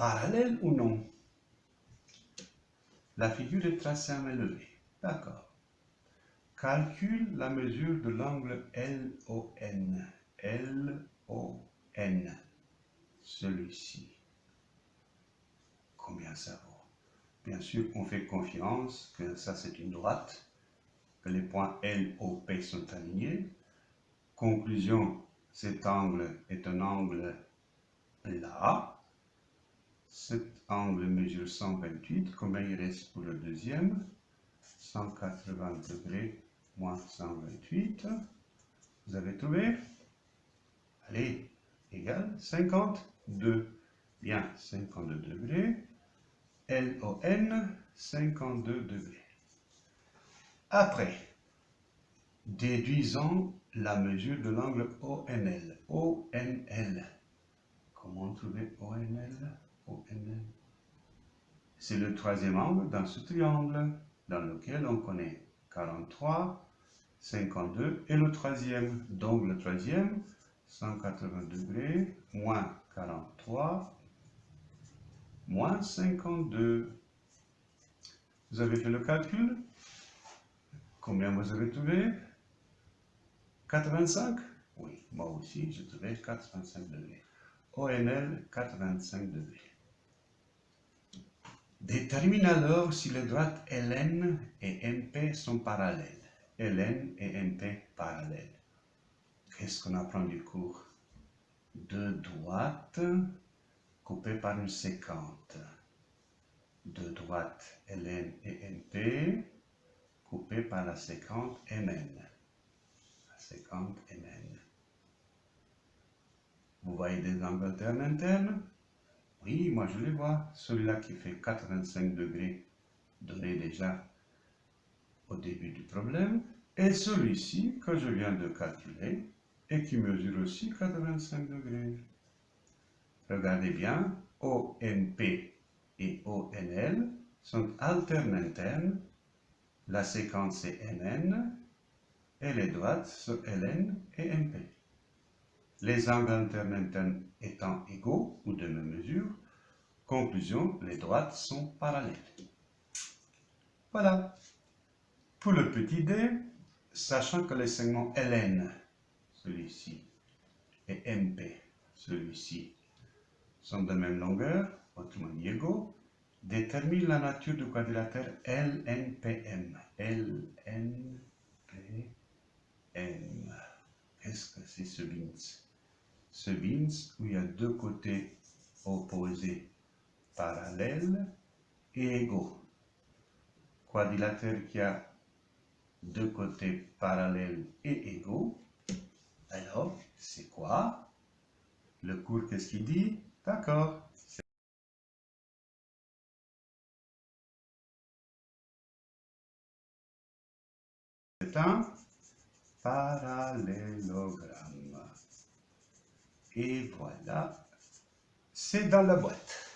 parallèle ou non? La figure est tracée à main. D'accord. Calcule la mesure de l'angle LON. LON. Celui-ci. Combien ça vaut? Bien sûr, on fait confiance que ça c'est une droite, que les points LOP sont alignés. Conclusion, cet angle est un angle là. Cet angle mesure 128. Combien il reste pour le deuxième? 180 degrés moins 128. Vous avez trouvé? Allez, égal 52. Bien, 52 degrés. LON, 52 degrés. Après, déduisons la mesure de l'angle ONL. ONL. Comment trouver ONL C'est le troisième angle dans ce triangle dans lequel on connaît 43, 52 et le troisième. Donc le troisième, 180 degrés, moins 43, moins 52. Vous avez fait le calcul? Combien vous avez trouvé? 85 Oui, moi aussi, j'ai trouvé 85 degrés. ONL, 85 degrés. Détermine alors si les droites LN et MP sont parallèles. LN et MP parallèles. Qu'est-ce qu'on apprend du cours? Deux droites coupées par une séquente. Deux droites LN et MP coupées par la séquente MN. La séquente MN. Vous voyez des angles alternes internes? Oui, moi je les vois. Celui-là qui fait 85 degrés, donné déjà au début du problème, et celui-ci que je viens de calculer, et qui mesure aussi 85 degrés. Regardez bien, ONP et ONL sont alternes internes, la séquence est NN, et les droites sont LN et MP. Les angles internes étant égaux ou de même mesure, conclusion, les droites sont parallèles. Voilà. Pour le petit d, sachant que les segments LN celui-ci, et MP, celui-ci, sont de même longueur, autrement dit égaux, détermine la nature du quadrilatère. LNPM. Qu'est-ce que c'est ce bins Ce bins où il y a deux côtés opposés parallèles et égaux. Quadrilatère qui a deux côtés parallèles et égaux alors, c'est quoi? Le cours, qu'est-ce qu'il dit? D'accord. C'est un parallélogramme. Et voilà, c'est dans la boîte.